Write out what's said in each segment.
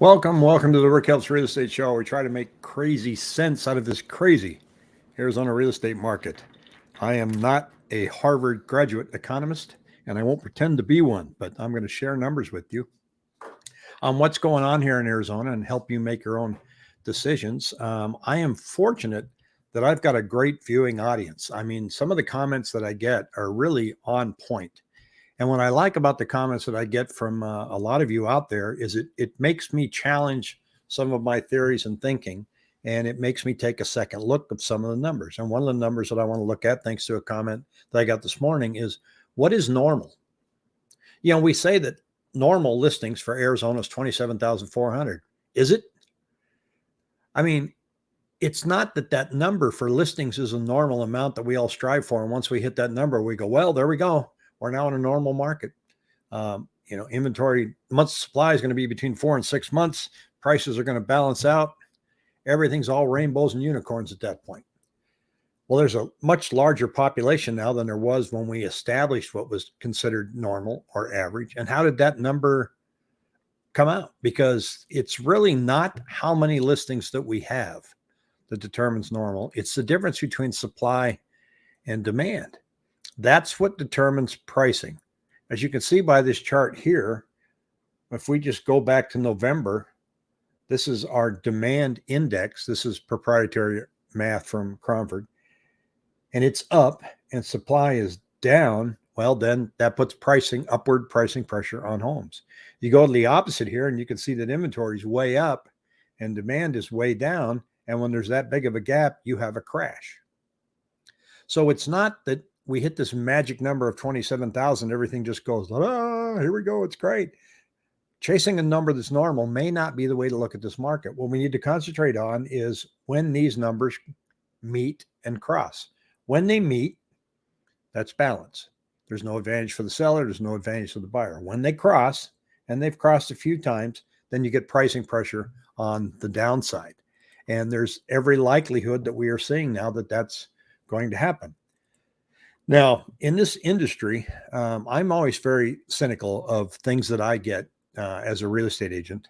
Welcome, welcome to the Rick Helps Real Estate Show. We try to make crazy sense out of this crazy Arizona real estate market. I am not a Harvard graduate economist, and I won't pretend to be one, but I'm going to share numbers with you on what's going on here in Arizona and help you make your own decisions. Um, I am fortunate that I've got a great viewing audience. I mean, some of the comments that I get are really on point. And what I like about the comments that I get from uh, a lot of you out there is it it makes me challenge some of my theories and thinking, and it makes me take a second look at some of the numbers. And one of the numbers that I want to look at, thanks to a comment that I got this morning, is what is normal? You know, we say that normal listings for Arizona is 27,400. Is it? I mean, it's not that that number for listings is a normal amount that we all strive for. And once we hit that number, we go, well, there we go we're now in a normal market. Um, you know, inventory months supply is going to be between four and six months. Prices are going to balance out. Everything's all rainbows and unicorns at that point. Well, there's a much larger population now than there was when we established what was considered normal or average. And how did that number come out? Because it's really not how many listings that we have that determines normal. It's the difference between supply and demand. That's what determines pricing. As you can see by this chart here, if we just go back to November, this is our demand index. This is proprietary math from Cromford. And it's up and supply is down. Well, then that puts pricing, upward pricing pressure on homes. You go to the opposite here and you can see that inventory is way up and demand is way down. And when there's that big of a gap, you have a crash. So it's not that we hit this magic number of 27,000, everything just goes, ah, here we go. It's great. Chasing a number that's normal may not be the way to look at this market. What we need to concentrate on is when these numbers meet and cross. When they meet, that's balance. There's no advantage for the seller. There's no advantage for the buyer. When they cross, and they've crossed a few times, then you get pricing pressure on the downside. And there's every likelihood that we are seeing now that that's going to happen. Now, in this industry, um, I'm always very cynical of things that I get uh, as a real estate agent.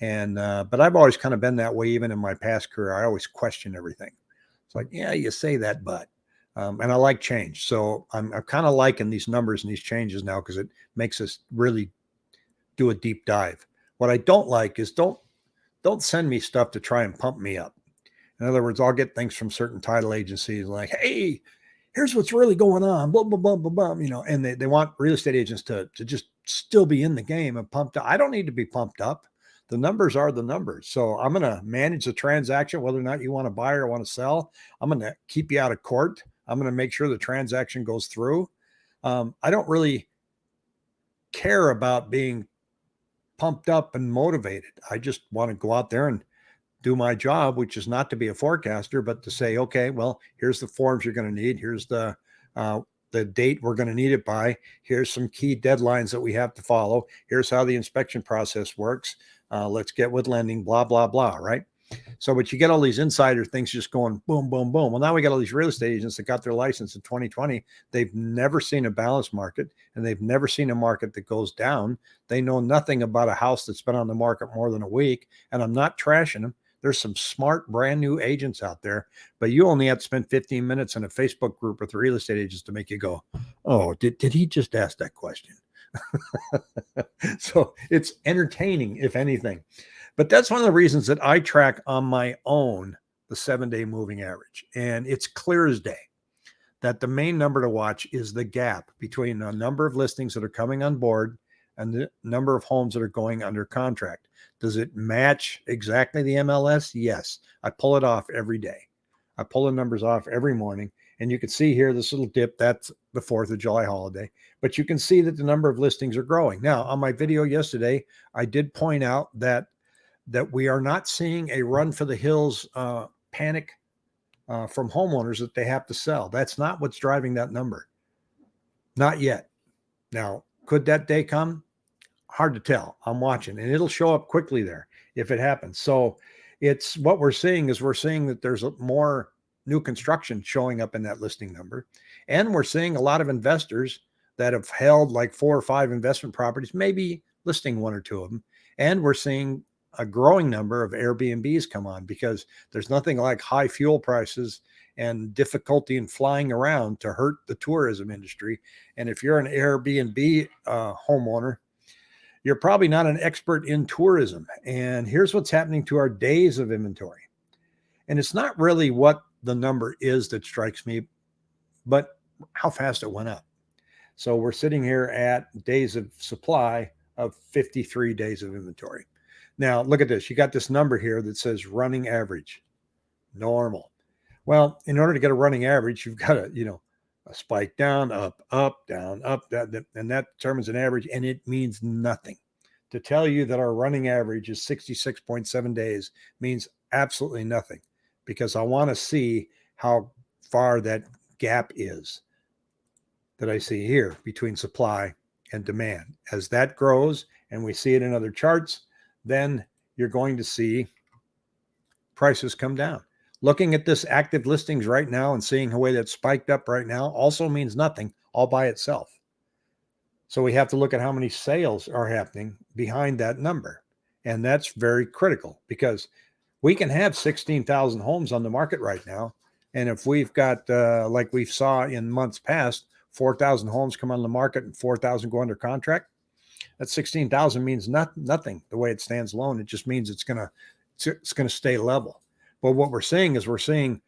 And, uh, but I've always kind of been that way, even in my past career. I always question everything. It's like, yeah, you say that, but, um, and I like change. So I'm, I'm kind of liking these numbers and these changes now because it makes us really do a deep dive. What I don't like is don't, don't send me stuff to try and pump me up. In other words, I'll get things from certain title agencies like, hey, here's what's really going on, blah, blah, blah, blah, blah, you know, and they, they want real estate agents to, to just still be in the game and pumped up. I don't need to be pumped up. The numbers are the numbers. So I'm going to manage the transaction, whether or not you want to buy or want to sell. I'm going to keep you out of court. I'm going to make sure the transaction goes through. Um, I don't really care about being pumped up and motivated. I just want to go out there and do my job, which is not to be a forecaster, but to say, okay, well, here's the forms you're going to need. Here's the uh, the date we're going to need it by. Here's some key deadlines that we have to follow. Here's how the inspection process works. Uh, let's get with lending, blah, blah, blah, right? So, but you get all these insider things just going boom, boom, boom. Well, now we got all these real estate agents that got their license in 2020. They've never seen a balanced market and they've never seen a market that goes down. They know nothing about a house that's been on the market more than a week. And I'm not trashing them. There's some smart brand new agents out there, but you only have to spend 15 minutes in a Facebook group with real estate agents to make you go, oh, did, did he just ask that question? so it's entertaining, if anything. But that's one of the reasons that I track on my own the seven day moving average. And it's clear as day that the main number to watch is the gap between the number of listings that are coming on board and the number of homes that are going under contract. Does it match exactly the MLS? Yes. I pull it off every day. I pull the numbers off every morning. And you can see here this little dip, that's the 4th of July holiday. But you can see that the number of listings are growing. Now, on my video yesterday, I did point out that that we are not seeing a run for the hills uh, panic uh, from homeowners that they have to sell. That's not what's driving that number. Not yet. Now, could that day come? Hard to tell. I'm watching and it'll show up quickly there if it happens. So it's what we're seeing is we're seeing that there's more new construction showing up in that listing number. And we're seeing a lot of investors that have held like four or five investment properties, maybe listing one or two of them. And we're seeing a growing number of Airbnbs come on because there's nothing like high fuel prices and difficulty in flying around to hurt the tourism industry. And if you're an Airbnb uh, homeowner, you're probably not an expert in tourism. And here's what's happening to our days of inventory. And it's not really what the number is that strikes me, but how fast it went up. So we're sitting here at days of supply of 53 days of inventory. Now, look at this. You got this number here that says running average, normal. Well, in order to get a running average, you've got to, you know, a spike down, up, up, down, up, that, and that determines an average, and it means nothing. To tell you that our running average is 66.7 days means absolutely nothing because I want to see how far that gap is that I see here between supply and demand. As that grows and we see it in other charts, then you're going to see prices come down. Looking at this active listings right now and seeing the way that's spiked up right now also means nothing all by itself. So we have to look at how many sales are happening behind that number. And that's very critical because we can have 16,000 homes on the market right now. And if we've got, uh, like we saw in months past, 4,000 homes come on the market and 4,000 go under contract, that 16,000 means not, nothing the way it stands alone. It just means it's going to, it's going to stay level. But what we're seeing is we're seeing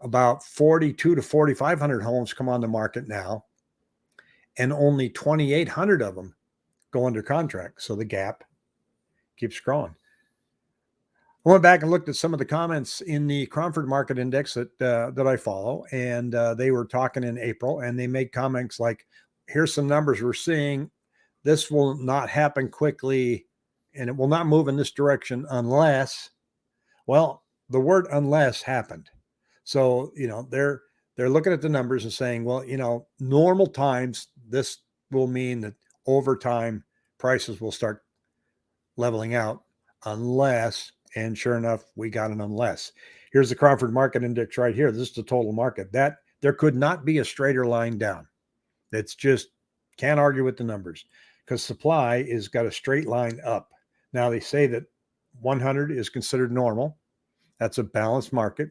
about 42 to 4,500 homes come on the market now, and only 2,800 of them go under contract. So the gap keeps growing. I went back and looked at some of the comments in the Cromford Market Index that uh, that I follow, and uh, they were talking in April, and they made comments like, "Here's some numbers we're seeing. This will not happen quickly, and it will not move in this direction unless." Well, the word "unless" happened, so you know they're they're looking at the numbers and saying, "Well, you know, normal times this will mean that over time prices will start leveling out, unless." And sure enough, we got an unless. Here's the Cromford Market Index right here. This is the total market. That there could not be a straighter line down. It's just can't argue with the numbers because supply is got a straight line up. Now they say that 100 is considered normal. That's a balanced market.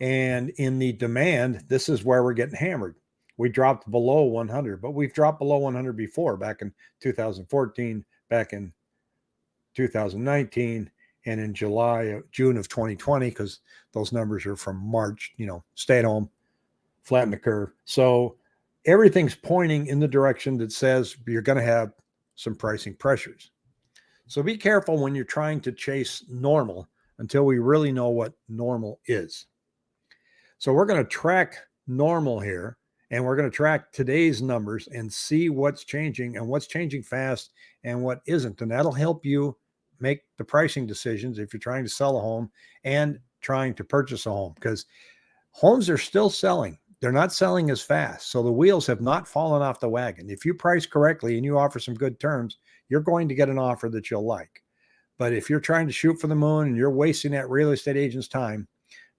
And in the demand, this is where we're getting hammered. We dropped below 100, but we've dropped below 100 before back in 2014, back in 2019, and in July, uh, June of 2020, because those numbers are from March, you know, stay at home, flatten the curve. So everything's pointing in the direction that says you're going to have some pricing pressures. So be careful when you're trying to chase normal until we really know what normal is. So we're going to track normal here and we're going to track today's numbers and see what's changing and what's changing fast and what isn't. And that'll help you make the pricing decisions if you're trying to sell a home and trying to purchase a home because homes are still selling. They're not selling as fast. So the wheels have not fallen off the wagon. If you price correctly and you offer some good terms, you're going to get an offer that you'll like. But if you're trying to shoot for the moon and you're wasting that real estate agent's time,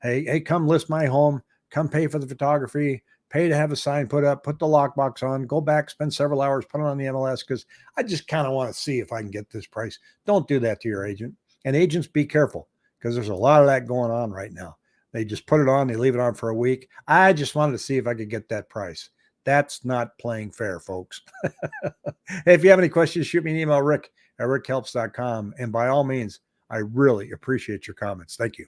hey, hey, come list my home, come pay for the photography, pay to have a sign put up, put the lockbox on, go back, spend several hours, put it on the MLS because I just kind of want to see if I can get this price. Don't do that to your agent. And agents, be careful because there's a lot of that going on right now. They just put it on, they leave it on for a week. I just wanted to see if I could get that price. That's not playing fair, folks. hey, if you have any questions, shoot me an email, rick at rickhelps.com. And by all means, I really appreciate your comments. Thank you.